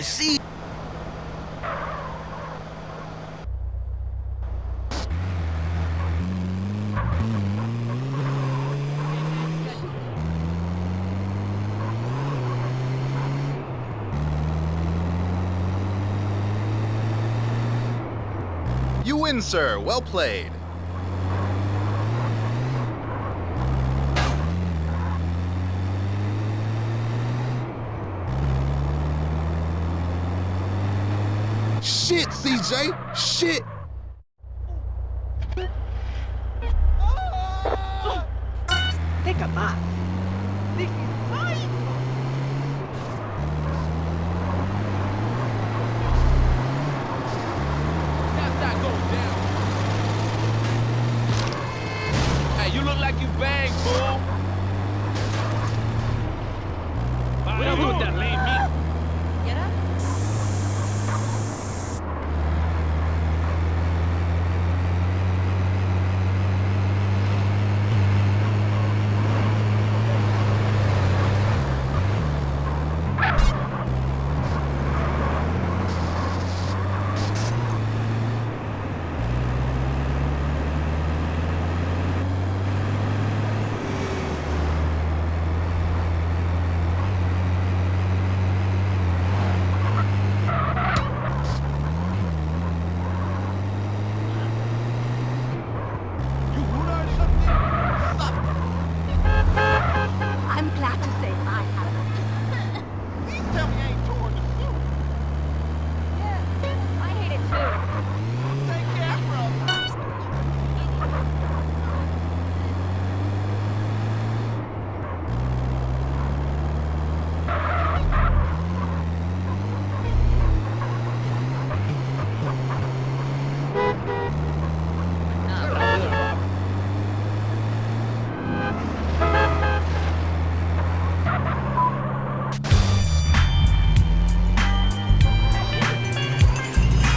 See? You win, sir. Well played. Shit, CJ! Shit! Fica mais. Ai! That's not going down. Hey, you look like you banged, fool. What you do with that lame meat? Get up. I'm glad to say I have. Please tell me I ain't torn the suit. Yeah, I hate it too. Take care, brother.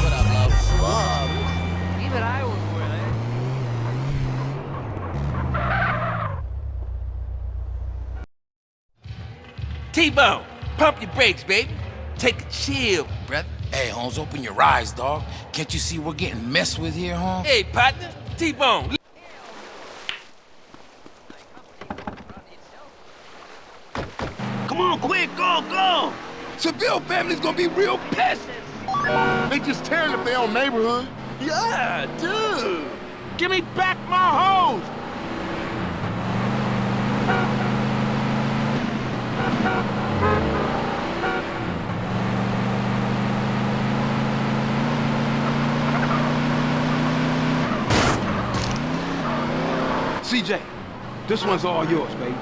What up, love? Bob. Even I was with it. T-Bone, pump your brakes, baby. Take a chill, brother. Hey, Holmes, open your eyes, dog. Can't you see we're getting messed with here, Holmes? Hey, partner, T-Bone. Come on, quick, go, go! Seville family's gonna be real pissed! They just tearing up their own neighborhood. Yeah, dude. Give me back my hose! CJ, this one's all yours, baby.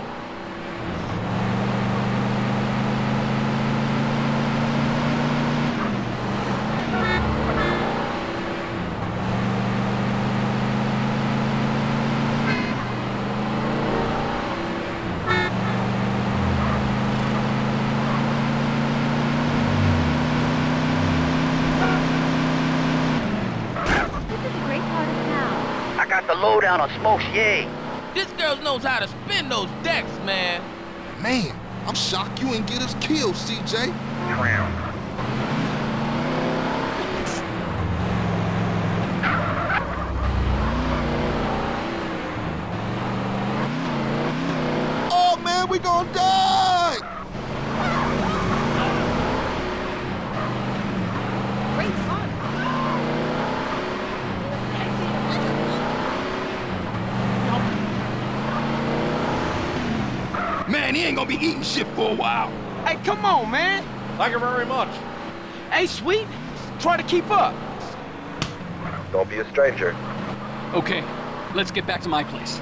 This is a great part of town. I got the lowdown on Smokes Yay. This girl knows how to spin those decks, man. Man, I'm shocked you ain't get us killed, CJ. Oh man, we gonna die! Great fun. Man, he ain't gonna be eating shit for a while. Hey, come on, man. Thank you very much. Hey, sweet. Try to keep up. Don't be a stranger. Okay, let's get back to my place.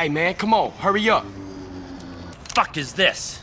Hey, man, come on, hurry up. Fuck is this?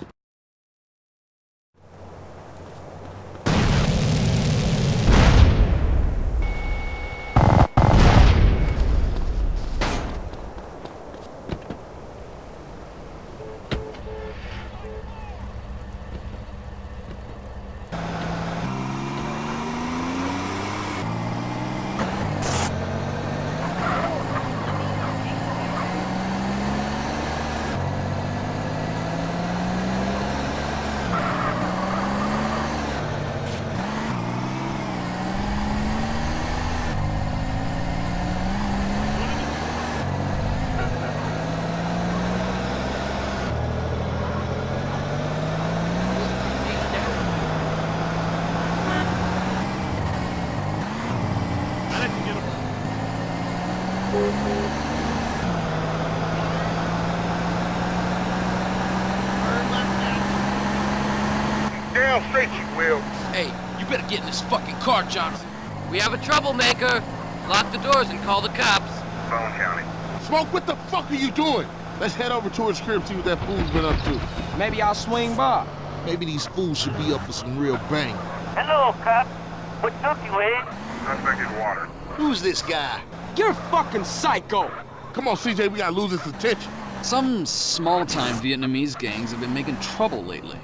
This fucking car, Johnson. We have a troublemaker. Lock the doors and call the cops. Phone County. Smoke, what the fuck are you doing? Let's head over to his crib, see what that fool's been up to. Maybe I'll swing by. Maybe these fools should be up for some real bang. Hello, cop. What took you, eh? Suspect is water. Who's this guy? You're a fucking psycho. Come on, CJ, we gotta lose his attention. Some small-time Vietnamese gangs have been making trouble lately.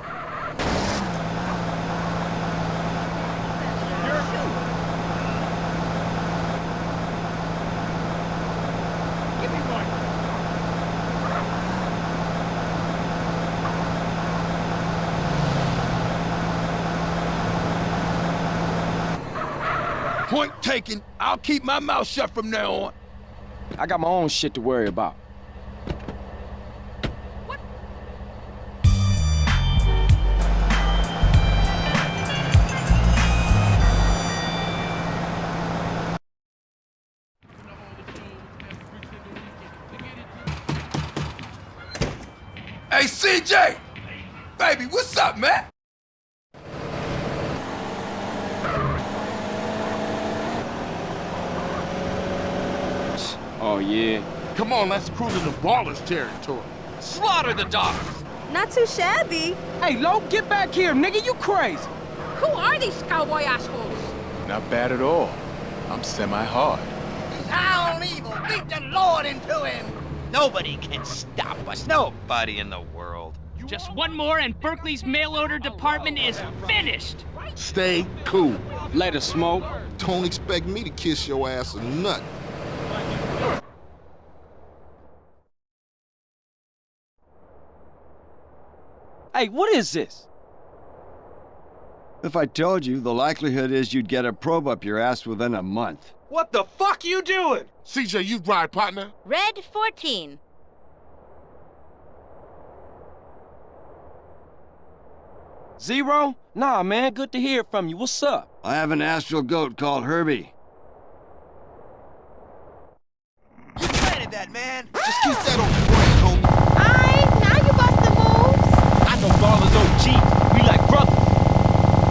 Point taken. I'll keep my mouth shut from now on. I got my own shit to worry about. Hey, CJ! Baby, what's up, man? Oh, yeah. Come on, let's cruise into Ballas territory. Slaughter the dogs. Not too shabby. Hey, Lo, get back here, nigga, you crazy. Who are these cowboy assholes? Not bad at all. I'm semi-hard. Sound evil. Beat the Lord into him. Nobody can stop us. Nobody in the world. Just one more and Berkley's mail order department is finished. Stay cool. Let Later, Smoke. Don't expect me to kiss your ass or nothing. Hey, what is this? If I told you, the likelihood is you'd get a probe up your ass within a month. What the fuck you doing? CJ, you ride, partner. Red 14. Zero? Nah, man, good to hear from you. What's up? I have an astral goat called Herbie. You planted that, man. Just keep that on I know Ballas OG. We like brothers.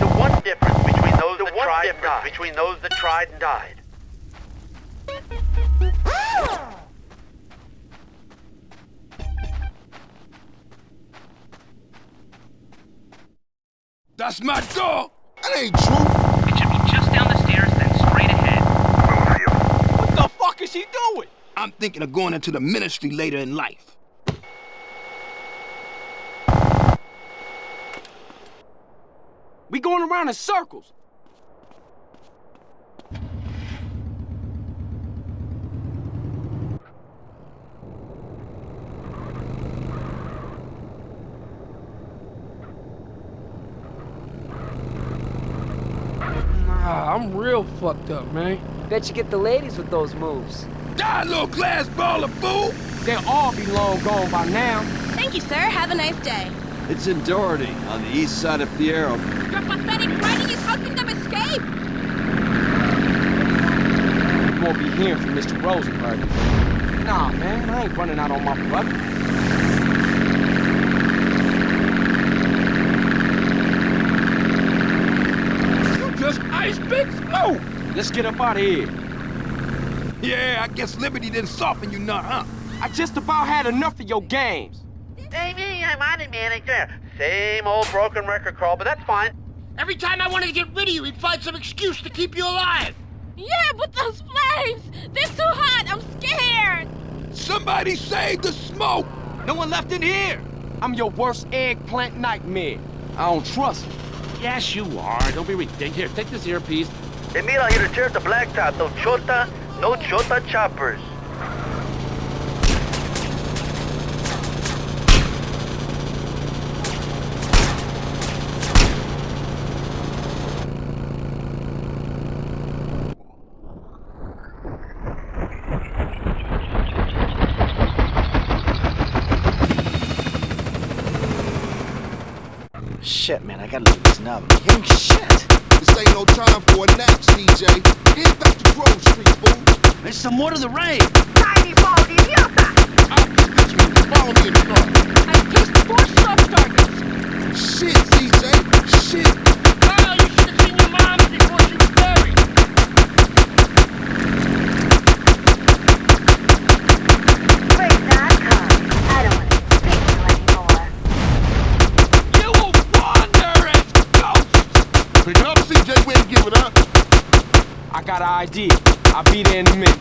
The one difference between those that tried and died. Between those that tried and died. That's my dog. That ain't true. It should be just down the stairs, then straight ahead. What the fuck is he doing? I'm thinking of going into the ministry later in life. We going around in circles. Nah, I'm real fucked up, man. Bet you get the ladies with those moves. Die, little glass ball of fool. They'll all be long gone by now. Thank you, sir. Have a nice day. It's in Doherty, on the east side of Fierro. Your pathetic is helping them escape. You won't be hearing from Mr. Rosenberg. Nah, man, I ain't running out on my brother. You just ice big slow. Let's get up out of here. Yeah, I guess Liberty didn't soften you none, huh? I just about had enough of your games. Hey, me, I'm on it, manager. Same old broken record, Carl, but that's fine. Every time I wanted to get rid of you, he'd find some excuse to keep you alive. Yeah, but those flames! They're too hot! I'm scared! Somebody save the smoke! No one left in here. I'm your worst eggplant nightmare. I don't trust you. Yes, you are. Don't be ridiculous. Here, take this earpiece. Hey, mira, here to tear the blacktop. No chota, no chota choppers. Shit, man, I gotta loosen up. I'm hearing shit. This ain't no time for a nap, CJ. Head back to Grove Street, fool. There's some more to the rain. Tiny ball idiota! Follow me in the car. I placed four sub targets! Shit, CJ. Shit. Got an idea. I'll be there in a minute.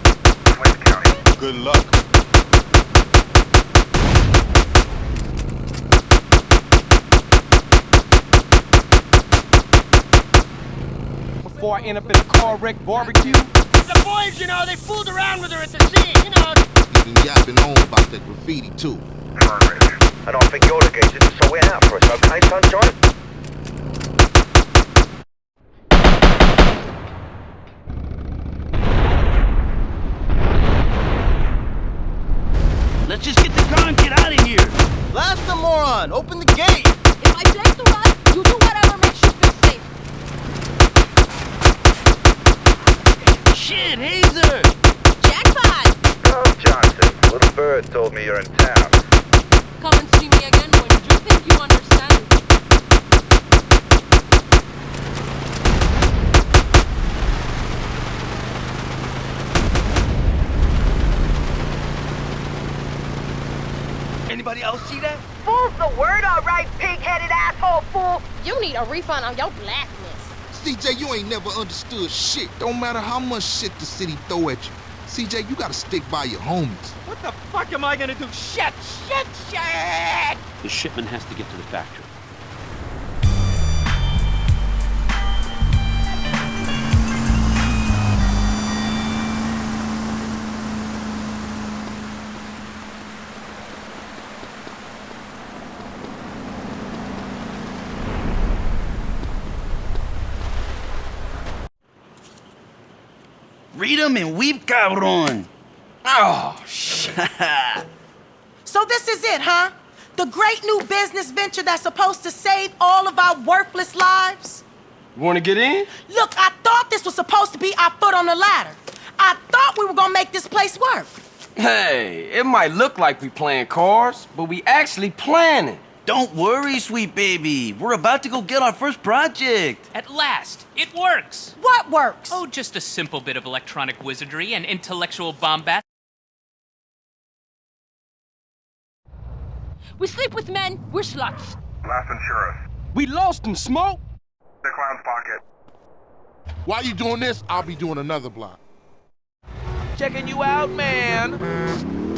Good luck. Before I end up in a car wreck barbecue, The boys, you know, they fooled around with her at the scene, you know. You been yapping on about that graffiti, too. I don't think you're engaged, so we're out for us, okay, sunshine? Let's just get the car and get out of here. Blast the moron. Open the gate. If I break the run, you do whatever makes you feel safe. Shit, Hazer. Jackpot! Oh, Johnson, little bird told me you're in town. Come and see me again when you think you understand. Anybody else see that? Fool's the word, all right, pig-headed asshole fool! You need a refund on your blackness. CJ, you ain't never understood shit. Don't matter how much shit the city throw at you. CJ, you gotta stick by your homies. What the fuck am I gonna do? Shit, shit, shit! The shipment has to get to the factory. Read 'em and weep, cabron. Oh, shit. So this is it, huh? The great new business venture that's supposed to save all of our worthless lives? you wanna get in? Look, I thought this was supposed to be our foot on the ladder. I thought we were gonna make this place work. Hey, it might look like we playing cards, but we actually planning. Don't worry, sweet baby. We're about to go get our first project. At last, it works. What works? Oh, just a simple bit of electronic wizardry and intellectual bombast. We sleep with men, we're sluts. Last insurance. We lost in smoke. The clown's pocket. While you doing this, I'll be doing another block. Checking you out, man.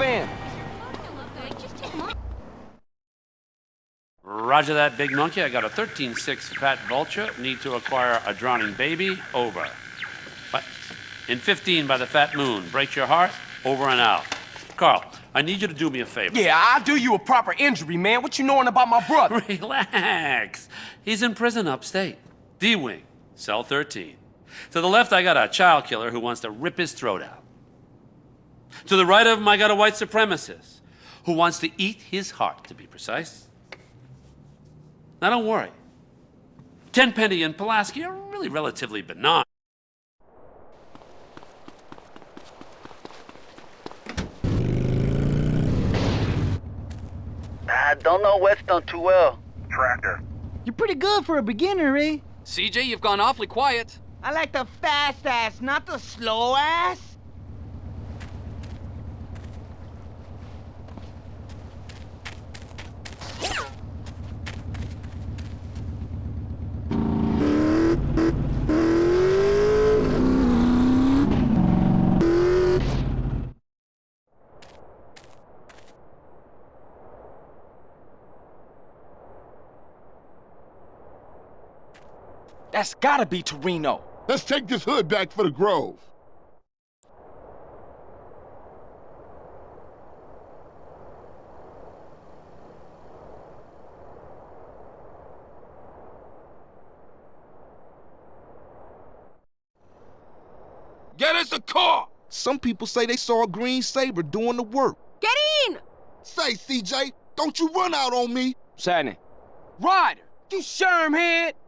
Fam. Roger that, big monkey. I got a 13-6 fat vulture. Need to acquire a drowning baby. Over. What? In 15 by the fat moon. Break your heart. Over and out. Carl, I need you to do me a favor. Yeah, I'll do you a proper injury, man. What you knowing about my brother? Relax. He's in prison upstate. D-Wing, cell 13. To the left, I got a child killer who wants to rip his throat out. To the right of him, I got a white supremacist who wants to eat his heart, to be precise. Now, don't worry. Tenpenny and Pulaski are really relatively benign. I don't know Weston too well. Tractor. You're pretty good for a beginner, eh? CJ, you've gone awfully quiet. I like the fast ass, not the slow ass. That's gotta be Toreno. Let's take this hood back for the Grove. Get us a car! Some people say they saw a green Sabre doing the work. Get in! Say, CJ, don't you run out on me. Sadney. Ryder, you shermhead. Watch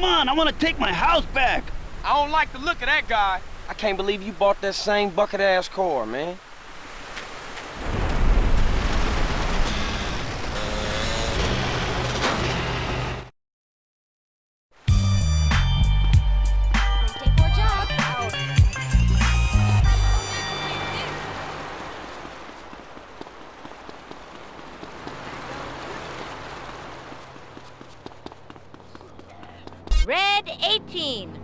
Come on, I want to take my house back. I don't like the look of that guy. I can't believe you bought that same bucket-ass car, man. Red 18.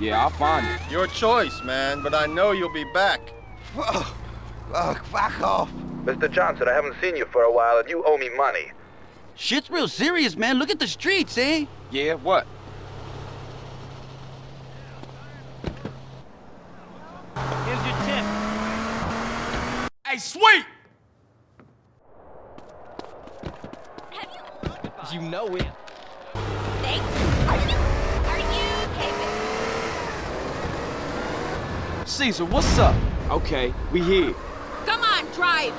Yeah, I'll find it. Your choice, man, but I know you'll be back. Ugh, back off. Mr. Johnson, I haven't seen you for a while and you owe me money. Shit's real serious, man. Look at the streets, eh? Yeah, what? Here's your tip. Hey, sweet! You know it. Thanks. Are you, are you caping? Cesar, what's up? Okay, we here. Come on, drive.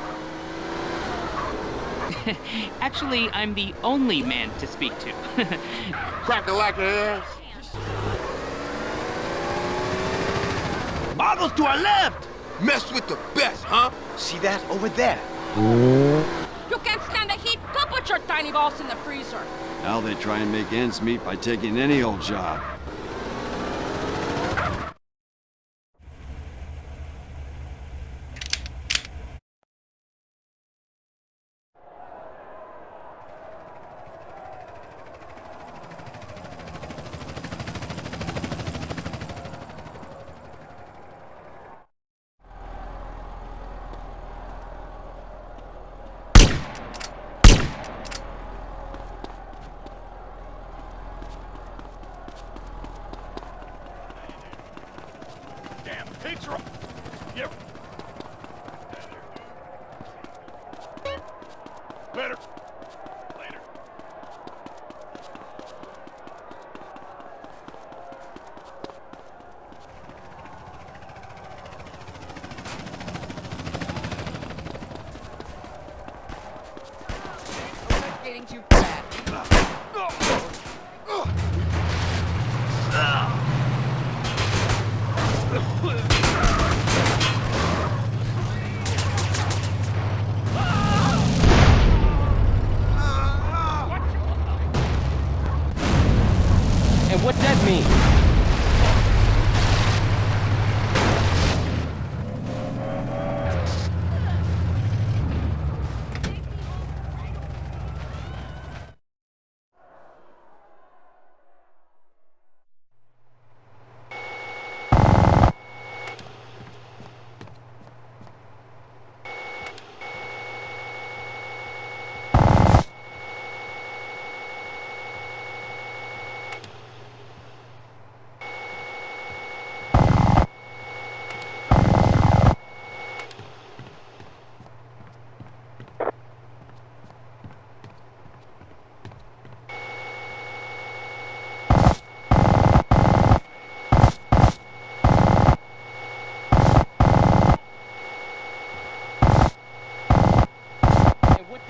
Actually, I'm the only man to speak to. Crack the lack of ass. Bottles to our left. Mess with the best, huh? See that over there? You can't stand the heat? Go put your tiny balls in the freezer. Now they try and make ends meet by taking any old job. Picture. Yep.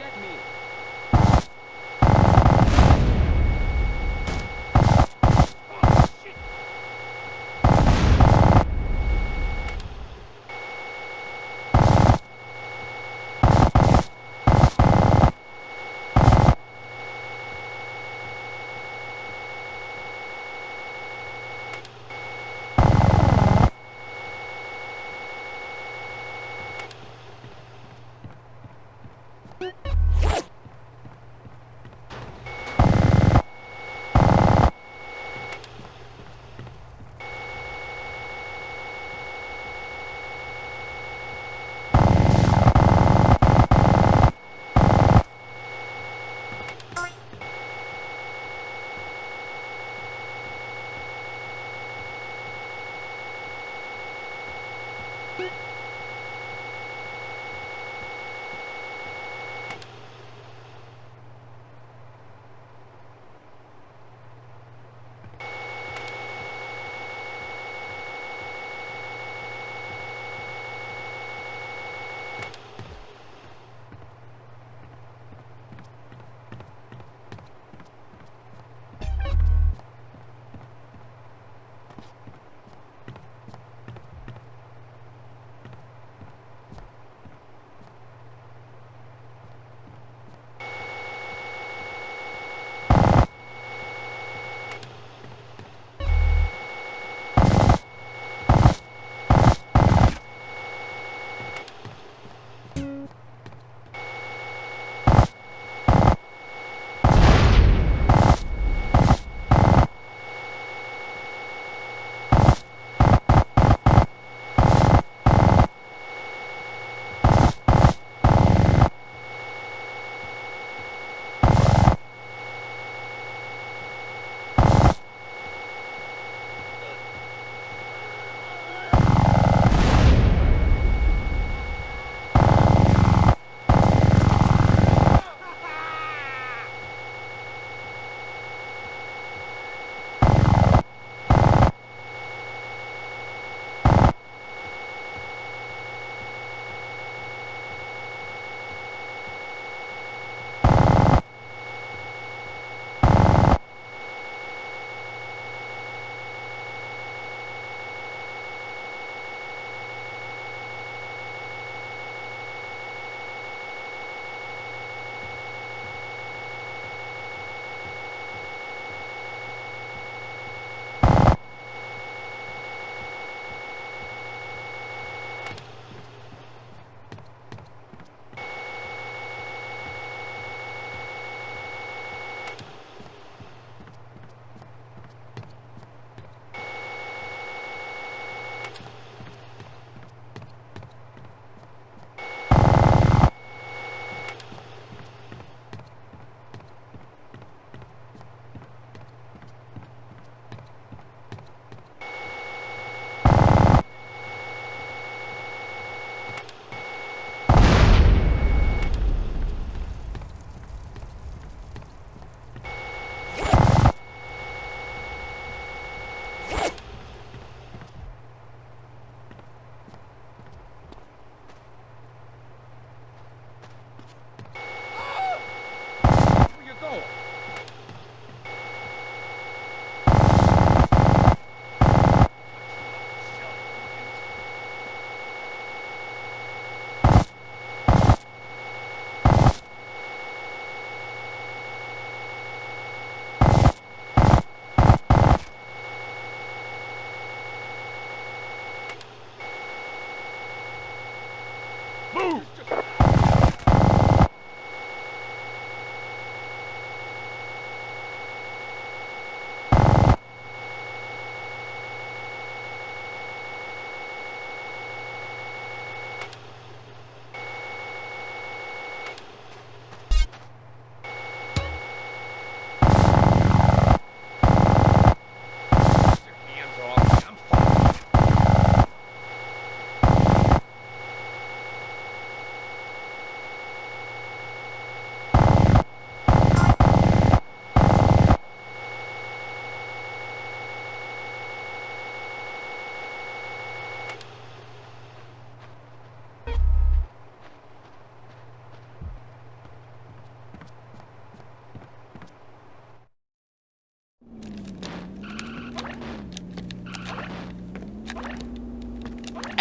Let me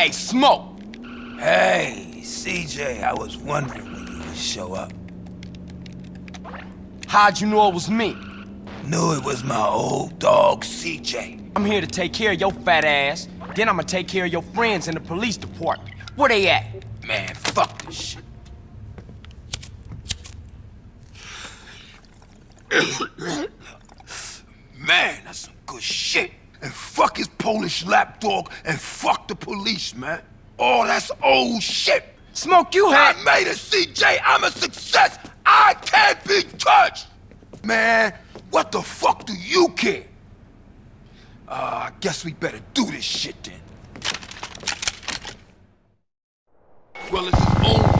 Hey, Smoke! Hey, CJ, I was wondering when you would show up. How'd you know it was me? Knew it was my old dog, CJ. I'm here to take care of your fat ass. Then I'm gonna take care of your friends in the police department. Where they at? Man, fuck this shit. Polish lapdog and fuck the police, man. Oh, that's old shit. Smoke, you had- I made it, CJ. I'm a success. I can't be touched. Man, what the fuck do you care? Uh, I guess we better do this shit then. Well, it's his own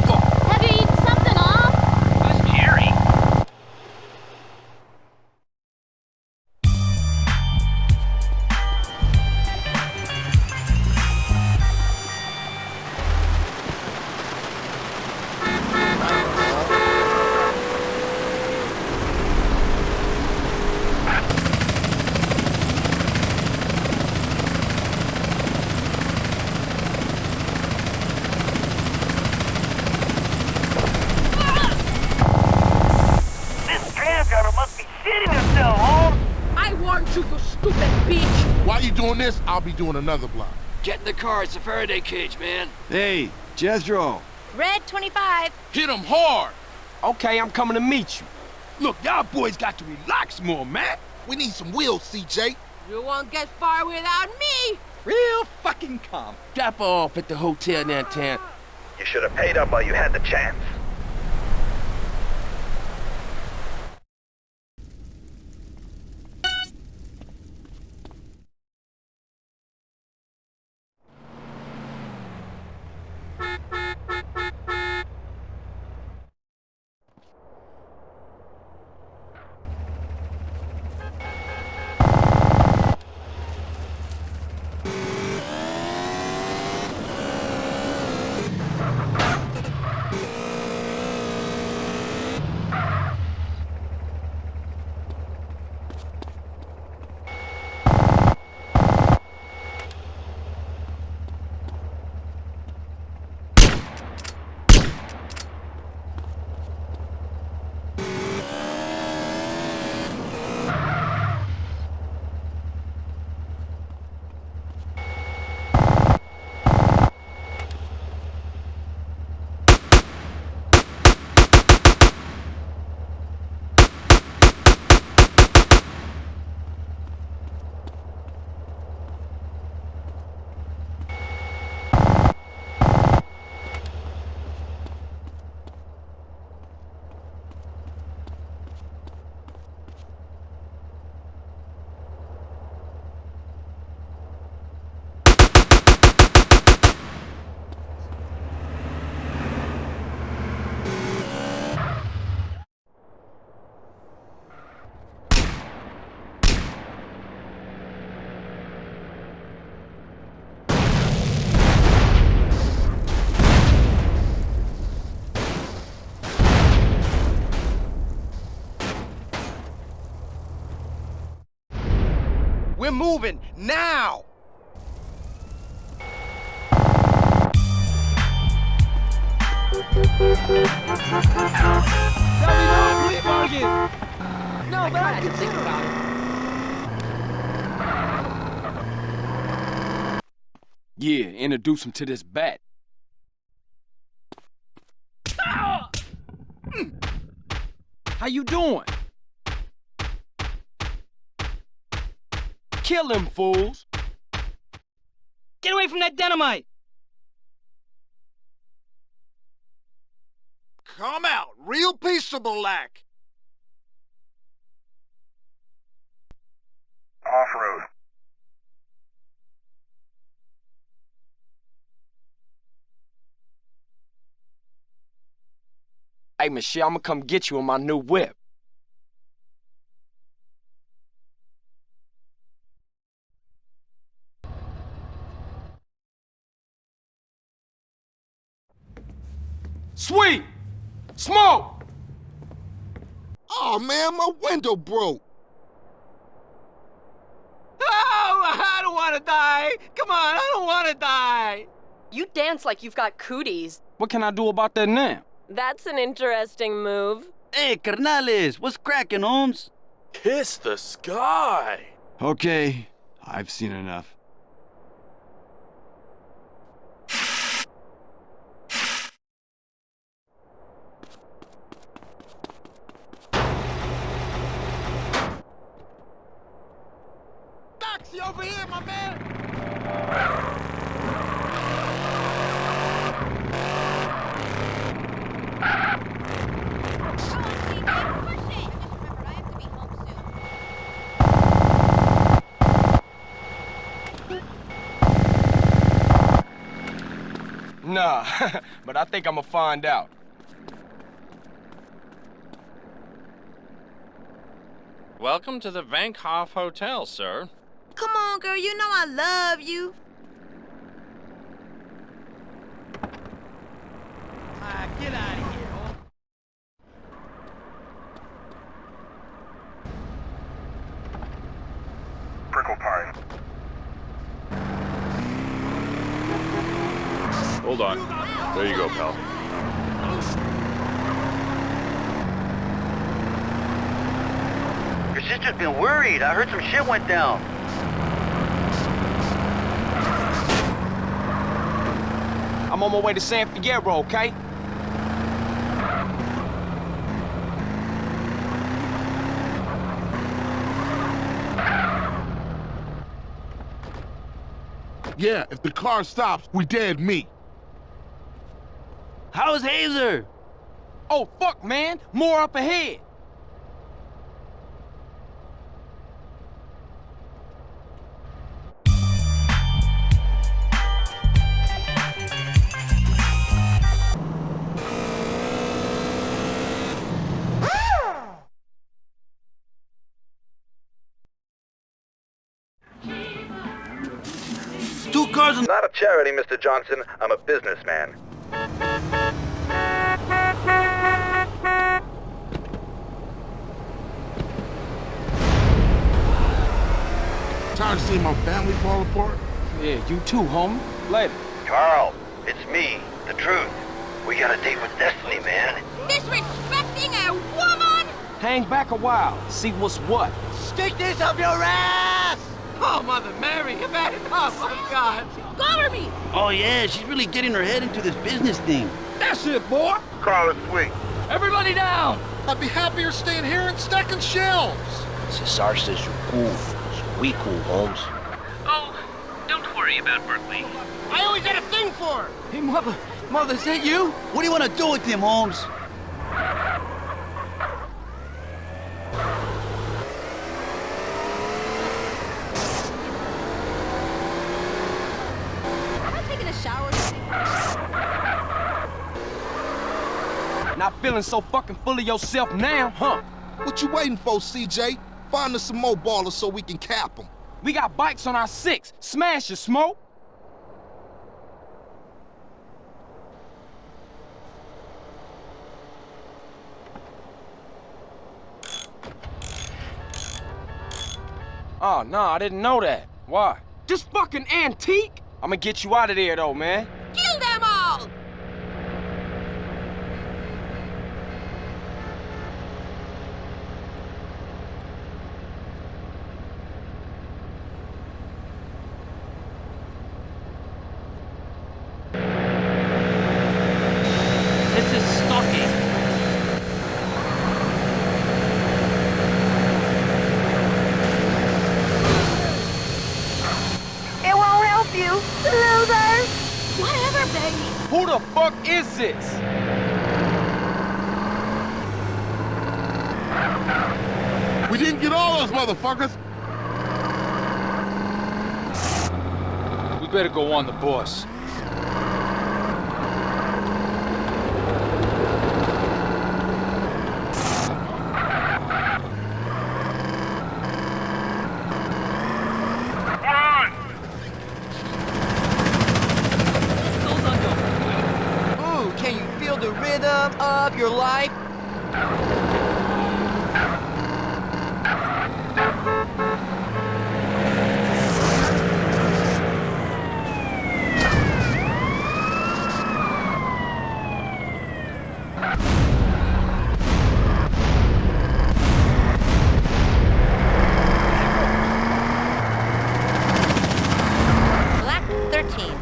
doing another block. Get in the car, it's a Faraday cage, man. Hey, Jethro. Red 25. Hit him hard. Okay, I'm coming to meet you. Look, y'all boys got to relax more, man. We need some wheels, CJ. You won't get far without me. Real fucking calm. Drop off at the hotel downtown. You should have paid up while you had the chance. We're moving now! Probably not flea market! No, but I, I can think about it. Yeah, introduce him to this bat. How you doing? Kill them fools. Get away from that dynamite! Come out, real peaceable lack! Off-road. Hey, Michelle, I'm gonna come get you in my new whip. Sweet! Smoke! Oh man, my window broke. Oh, I don't want to die. Come on, I don't want to die. You dance like you've got cooties. What can I do about that now? That's an interesting move. Hey, carnales, what's cracking, Holmes? Kiss the sky. Okay, I've seen enough. Taxi over here, my man. Nah, but I think I'm gonna find out. Welcome to the Vank Hoff Hotel, sir. Come on, girl, you know I love you. Ah, get out of here. Holmes. Prickle pine. Hold on. There you go, pal. Your sister's been worried. I heard some shit went down. I'm on my way to San Fierro, okay? Yeah, if the car stops, we dead meat. How's Hazer? Oh, fuck, man. More up ahead. And... Not a charity, Mr. Johnson. I'm a businessman. Tired of seeing my family fall apart? Yeah, you too, homie. Later. Carl, it's me, the truth. We got a date with Destiny, man. Disrespecting a woman? Hang back a while. See what's what. Stick this up your ass! Oh, Mother Mary, you've had enough. Oh, God. Cover me! Oh, yeah, she's really getting her head into this business thing. That's it, boy. Carl is sweet. Everybody down! I'd be happier staying here and stacking shelves. Cesar says you're cool, so we cool, Holmes. Oh, don't worry about Berkley. I always had a thing for her. Hey, Mother, Mother, is that you? What do you want to do with him, Holmes? Am I taking a shower? Not feeling so fucking full of yourself now, huh? What you waiting for, CJ? Find us some more ballers so we can cap them. We got bikes on our six. Smash your smoke. Oh, no, I didn't know that. Why? Just fucking antique? I'm gonna get you out of there, though, man. Kill them all! This is stalking. exists. We didn't get all those motherfuckers. We better go on the bus. Ooh, can you feel the rhythm of your life? Black 13.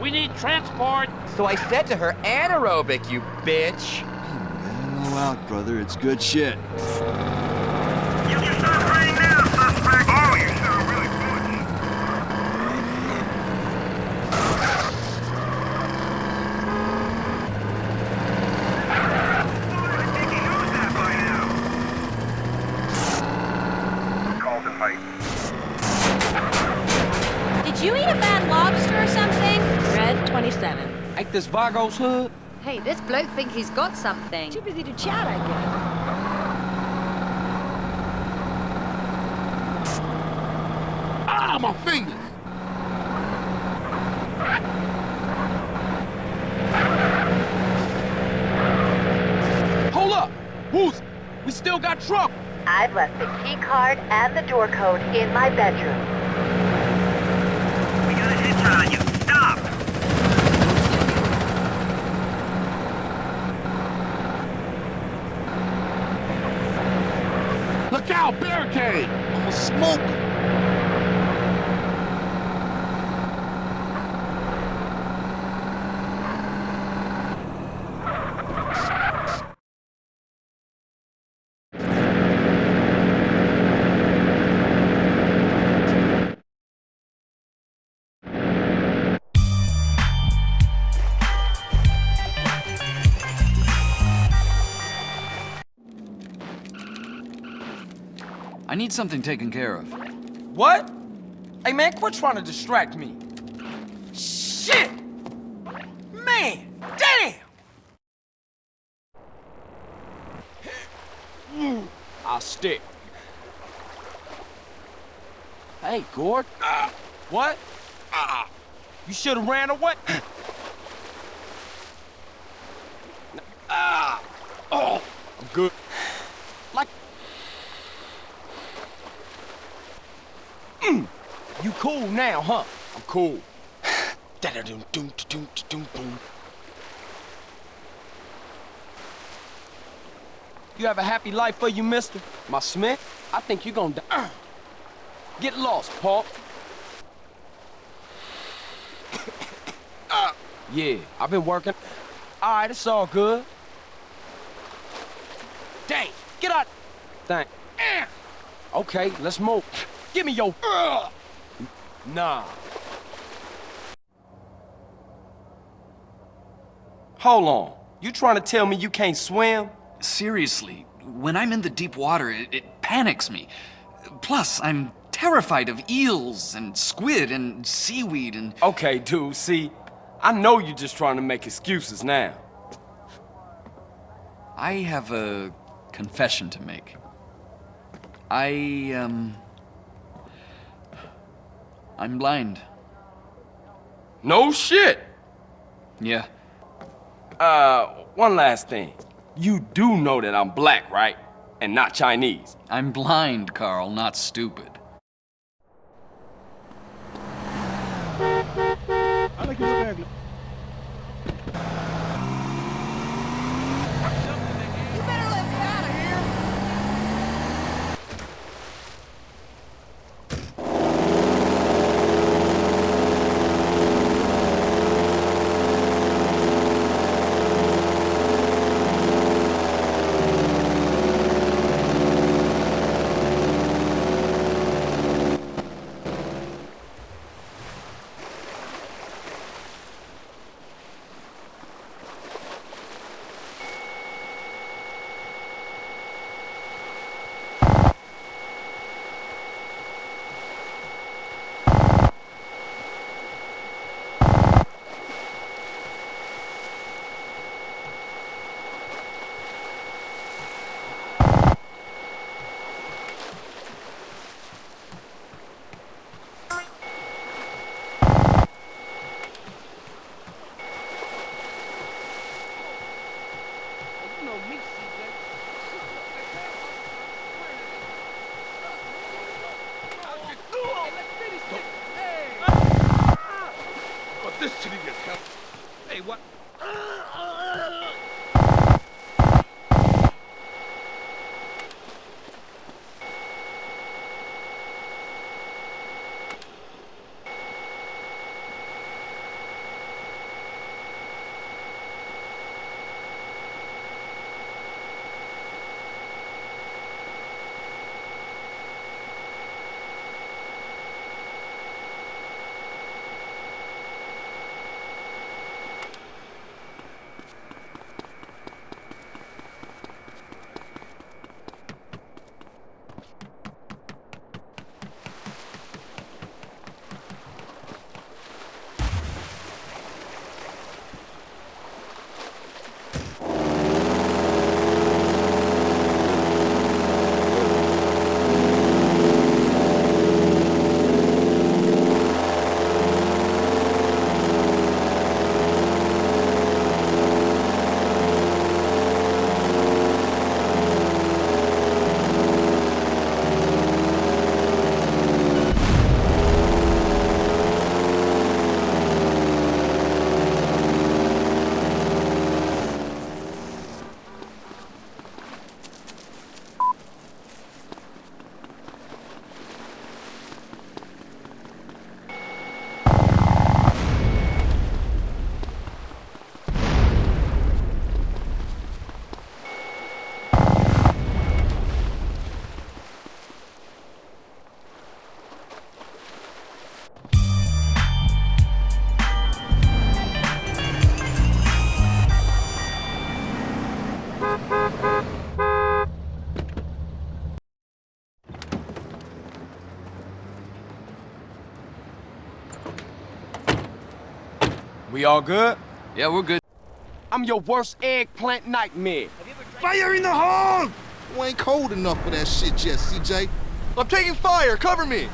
We need transport. So I said to her, anaerobic, you bitch. Mellow out, brother. It's good shit. Did you eat a bad lobster or something? Red 27. Ain't this Vagos hood? Hey, this bloke think he's got something. Too busy to chat, I guess. Ah, my fingers. Hold up! Who's? We still got trouble. I've left the key card and the door code in my bedroom. Need something taken care of. What? Hey, man, quit trying to distract me. Shit! Man, damn! I'll stick. Hey, Gord. Uh, what? Uh, you should have ran away. Ah! oh, I'm good. Like. Mm, you cool now, huh? I'm cool. Da-da-dum-dum-da-dum-da-dum-boom. You have a happy life for you, mister? My Smith? I think you're gonna die. Get lost, Paul. yeah, I've been working. All right, it's all good. Dang, get out. Thank. Okay, let's move. Give me your. Nah. Hold on. You trying to tell me you can't swim? Seriously, when I'm in the deep water, it, it panics me. Plus, I'm terrified of eels and squid and seaweed and... Okay, dude, see, I know you're just trying to make excuses now. I have a confession to make. I, um... I'm blind. No shit! Yeah. Uh, one last thing. You do know that I'm black, right? And not Chinese. I'm blind, Carl, not stupid. We all good? Yeah, we're good. I'm your worst eggplant nightmare. Fire in the hole! You ain't cold enough for that shit yet, CJ. I'm taking fire. Cover me.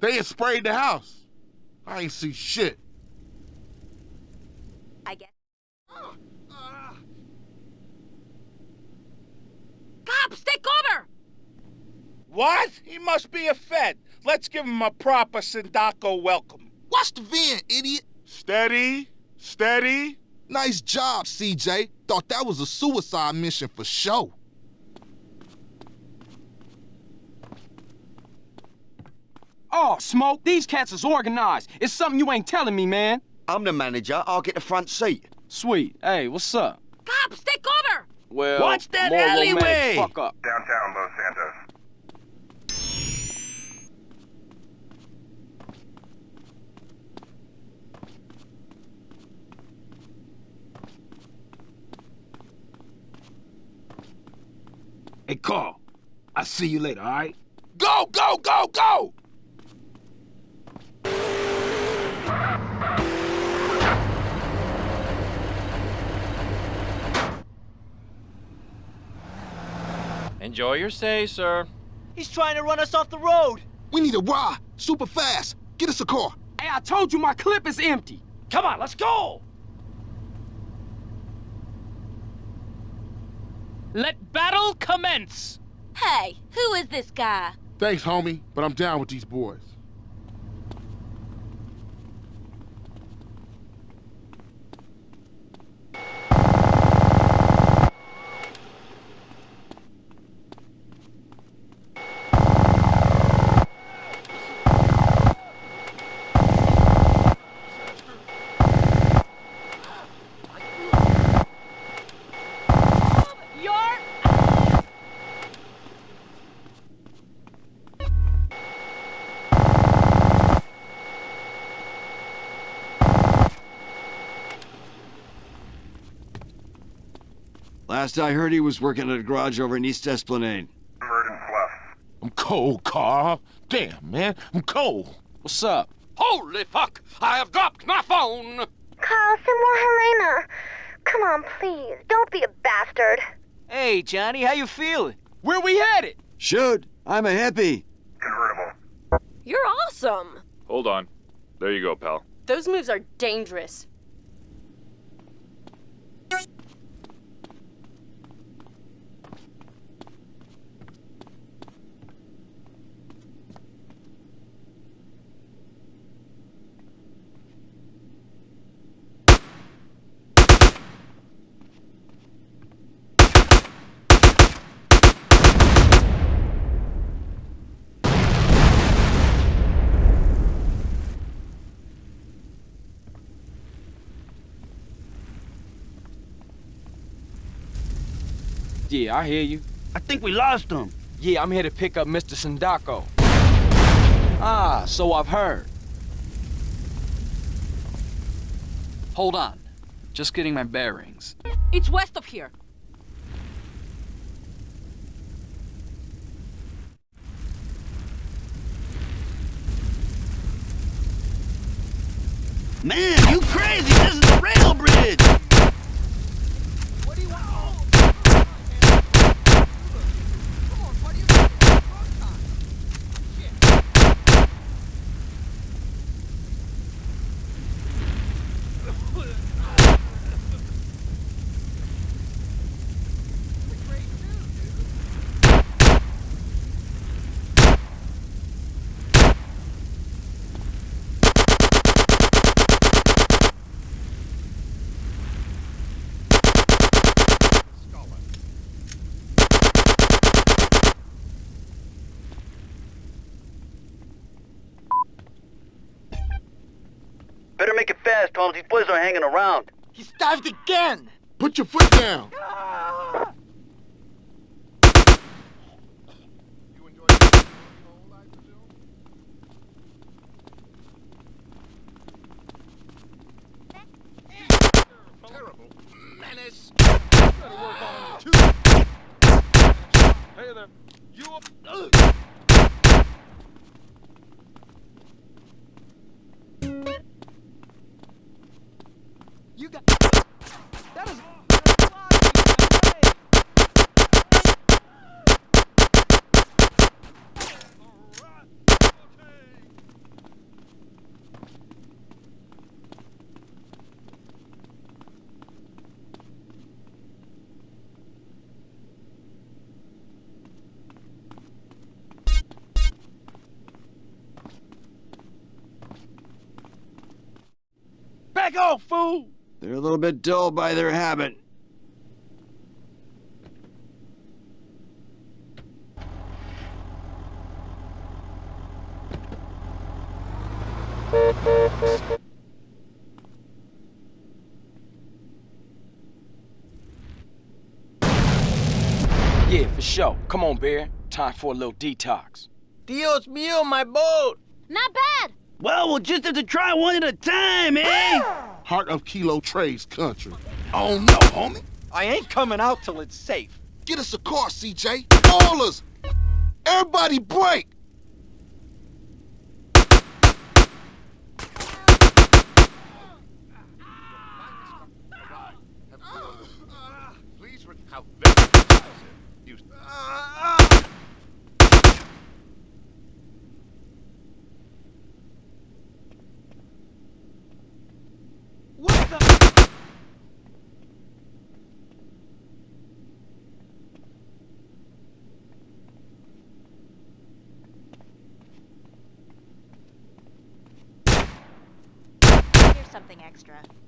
They had sprayed the house. I ain't see shit. I guess. Cops, take cover! What? He must be a Fed. Let's give him a proper Sindacco welcome. Watch the van, idiot. Steady, steady. Nice job, CJ. Thought that was a suicide mission for sure. Oh, Smoke, these cats is organized. It's something you ain't telling me, man. I'm the manager. I'll get the front seat. Sweet. Hey, what's up? Cops, take cover! Well, Watch that more alleyway! Fuck up. Downtown Los Santos. Hey, Carl. I'll see you later, all right? Go, go, go, go! Enjoy your stay, sir. He's trying to run us off the road. We need a ride, super fast. Get us a car. Hey, I told you my clip is empty. Come on, let's go! Let battle commence! Hey, who is this guy? Thanks, homie, but I'm down with these boys. Last I heard, he was working at a garage over in East Esplanade. Verdant Bluff. I'm cold, Carl. Damn, man, I'm cold. What's up? Holy fuck! I have dropped my phone! Carl, send more Helena. Come on, please. Don't be a bastard. Hey, Johnny, how you feeling? Where we headed? Shoot! I'm a hippie. Convertible. You're awesome. Hold on. There you go, pal. Those moves are dangerous. Yeah, I hear you. I think we lost him. Yeah, I'm here to pick up Mr. Sindacco. Ah, so I've heard. Hold on. Just getting my bearings. It's west of here. Man, you crazy! This is the rail bridge! Better These boys are hanging around. He starved again! Put your foot down. Back off, fool! They're a little bit dull by their habit. Yeah, for sure. Come on, Bear. Time for a little detox. Dios mío, my boat! Not bad. Well, we'll just have to try one at a time, eh? Heart of Kilo Tray's country. Oh no, homie. I ain't coming out till it's safe. Get us a car, CJ. All us. Everybody break. Please re- how very you What the... Here's something extra.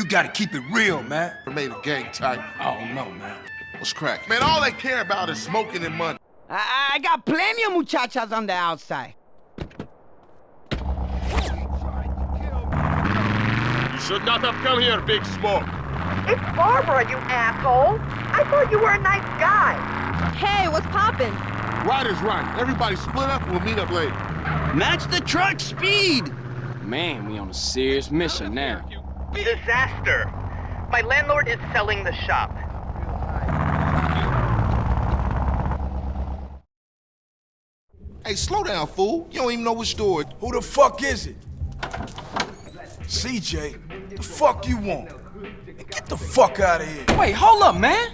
You gotta keep it real, man. Made a gang type. I don't know, man. What's crack? Man, all they care about is smoking and money. I, I got plenty of muchachas on the outside. You should not have come here, Big Smoke. It's Barbara, you asshole. I thought you were a nice guy. Hey, what's poppin'? Right is right. Everybody split up we'll meet up later. Match the truck speed! Man, we on a serious mission now. Disaster. My landlord is selling the shop. Hey, slow down, fool. You don't even know which store. Who the fuck is it? CJ, The fuck you want? Get the fuck out of here. Wait, hold up, man.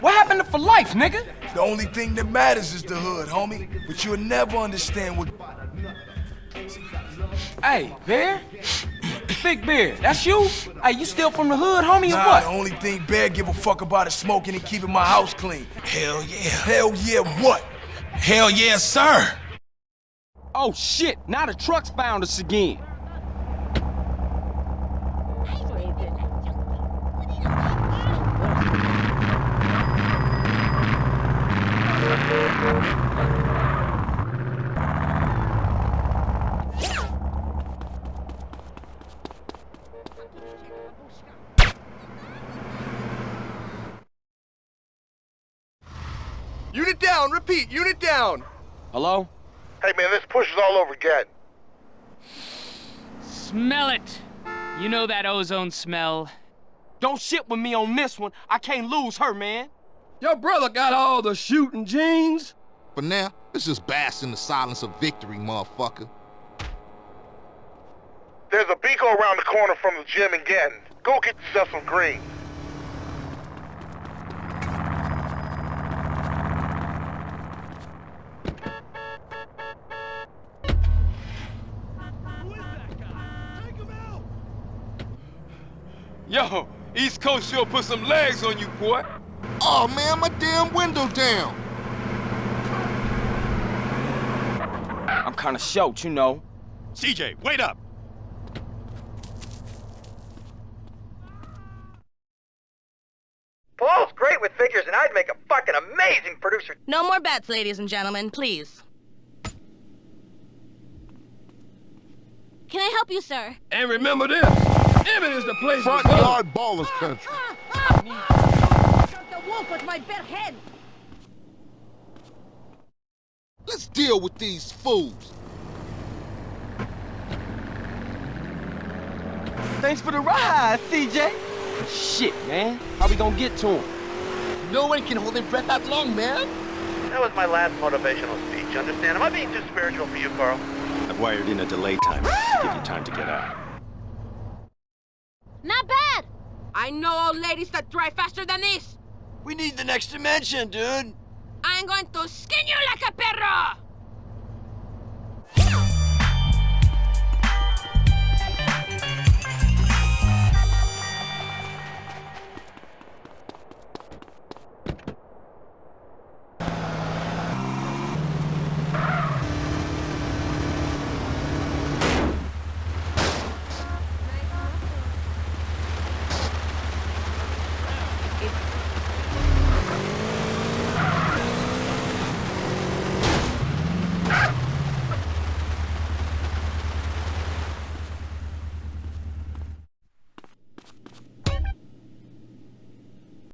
What happened to for life, nigga? The only thing that matters is the hood, homie. But you'll never understand what... Hey, Bear? Big Bear, that's you? Hey, you still from the hood, homie, or nah, what? the only thing Bear give a fuck about is smoking and keeping my house clean. Hell yeah. Hell yeah what? Hell yeah, sir. Oh, shit. Now the truck's found us again. Down, repeat, unit down. Hello? Hey man, this push is all over again. Smell it. You know that ozone smell. Don't shit with me on this one. I can't lose her, man. Your brother got all the shooting genes. For now, let's just bask in the silence of victory, motherfucker. There's a Beagle around the corner from the gym again. Go get yourself some green. Yo, East Coast sure put some legs on you, boy. Oh man, my damn window down. I'm kinda short, you know. CJ, wait up. Paul's great with figures, and I'd make a fucking amazing producer. No more bets, ladies and gentlemen, please. Can I help you, sir? And remember this, Emmett is the place Front to go. yard ballers ah, country. The wolf with my bare head! Let's deal with these fools. Thanks for the ride, CJ. Shit, man. How we gonna get to him? No one can hold their breath that long, man. That was my last motivational speech, understand? Am I being too spiritual for you, Carl? I've wired in a delay timer to give you time to get out. Not bad. I know old ladies that drive faster than this. We need the next dimension, dude. I'm going to skin you like a perro!